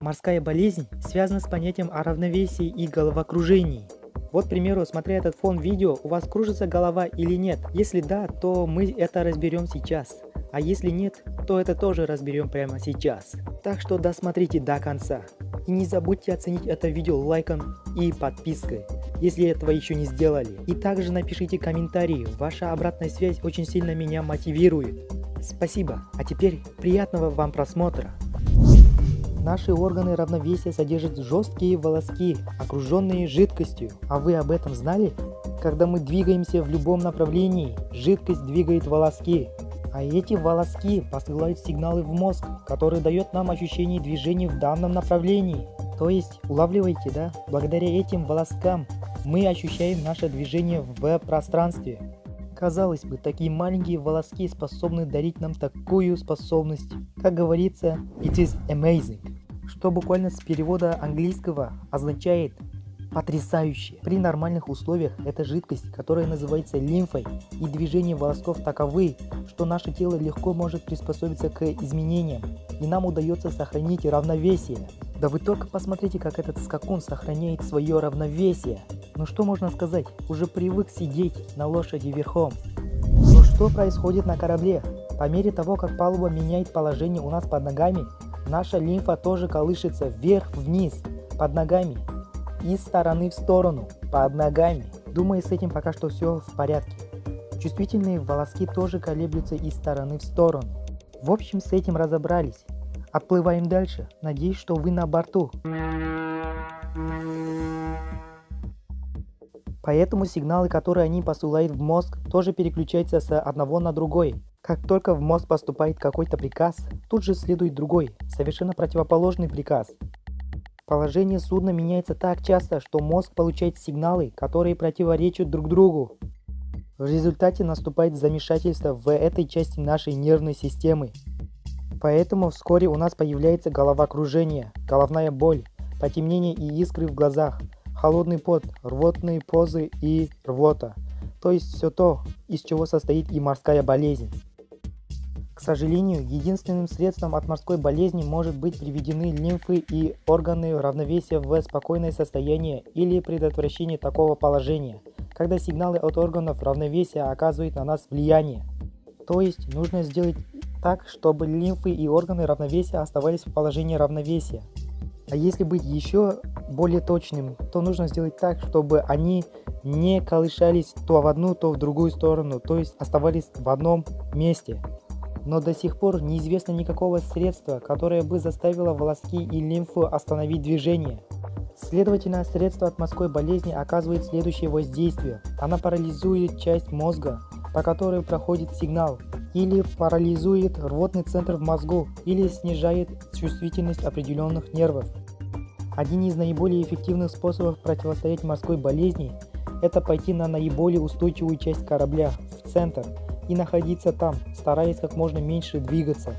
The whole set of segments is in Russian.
Морская болезнь связана с понятием о равновесии и головокружении. Вот, к примеру, смотря этот фон видео, у вас кружится голова или нет? Если да, то мы это разберем сейчас. А если нет, то это тоже разберем прямо сейчас. Так что досмотрите до конца. И не забудьте оценить это видео лайком и подпиской, если этого еще не сделали. И также напишите комментарии, ваша обратная связь очень сильно меня мотивирует. Спасибо, а теперь приятного вам просмотра. Наши органы равновесия содержат жесткие волоски, окруженные жидкостью. А вы об этом знали? Когда мы двигаемся в любом направлении, жидкость двигает волоски. А эти волоски посылают сигналы в мозг, который дает нам ощущение движения в данном направлении. То есть, улавливаете, да? Благодаря этим волоскам мы ощущаем наше движение в пространстве. Казалось бы, такие маленькие волоски способны дарить нам такую способность. Как говорится, it is amazing что буквально с перевода английского означает потрясающе. При нормальных условиях эта жидкость, которая называется лимфой, и движения волосков таковы, что наше тело легко может приспособиться к изменениям, и нам удается сохранить равновесие. Да вы только посмотрите, как этот скакун сохраняет свое равновесие. Ну что можно сказать, уже привык сидеть на лошади верхом. Но что происходит на корабле? По мере того, как палуба меняет положение у нас под ногами, Наша лимфа тоже колышется вверх-вниз, под ногами, из стороны в сторону, под ногами. Думаю, с этим пока что все в порядке. Чувствительные волоски тоже колеблются из стороны в сторону. В общем, с этим разобрались. Отплываем дальше. Надеюсь, что вы на борту. Поэтому сигналы, которые они посылают в мозг, тоже переключаются с одного на другой. Как только в мозг поступает какой-то приказ, тут же следует другой, совершенно противоположный приказ. Положение судна меняется так часто, что мозг получает сигналы, которые противоречат друг другу. В результате наступает замешательство в этой части нашей нервной системы. Поэтому вскоре у нас появляется головокружение, головная боль, потемнение и искры в глазах, холодный пот, рвотные позы и рвота. То есть все то, из чего состоит и морская болезнь. Сожалению, единственным средством от морской болезни может быть приведены лимфы и органы равновесия в спокойное состояние или предотвращение такого положения, когда сигналы от органов равновесия оказывают на нас влияние. То есть нужно сделать так, чтобы лимфы и органы равновесия оставались в положении равновесия. А если быть еще более точным, то нужно сделать так, чтобы они не колышались то в одну, то в другую сторону, то есть оставались в одном месте но до сих пор неизвестно никакого средства, которое бы заставило волоски и лимфу остановить движение. Следовательно, средство от морской болезни оказывает следующее воздействие. Она парализует часть мозга, по которой проходит сигнал, или парализует рвотный центр в мозгу, или снижает чувствительность определенных нервов. Один из наиболее эффективных способов противостоять морской болезни – это пойти на наиболее устойчивую часть корабля, в центр – и находиться там, стараясь как можно меньше двигаться.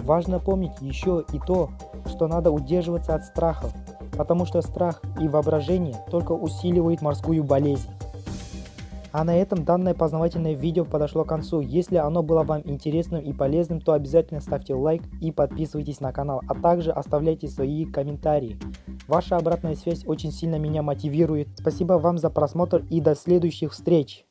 Важно помнить еще и то, что надо удерживаться от страхов, потому что страх и воображение только усиливают морскую болезнь. А на этом данное познавательное видео подошло к концу. Если оно было вам интересным и полезным, то обязательно ставьте лайк и подписывайтесь на канал, а также оставляйте свои комментарии. Ваша обратная связь очень сильно меня мотивирует. Спасибо вам за просмотр и до следующих встреч!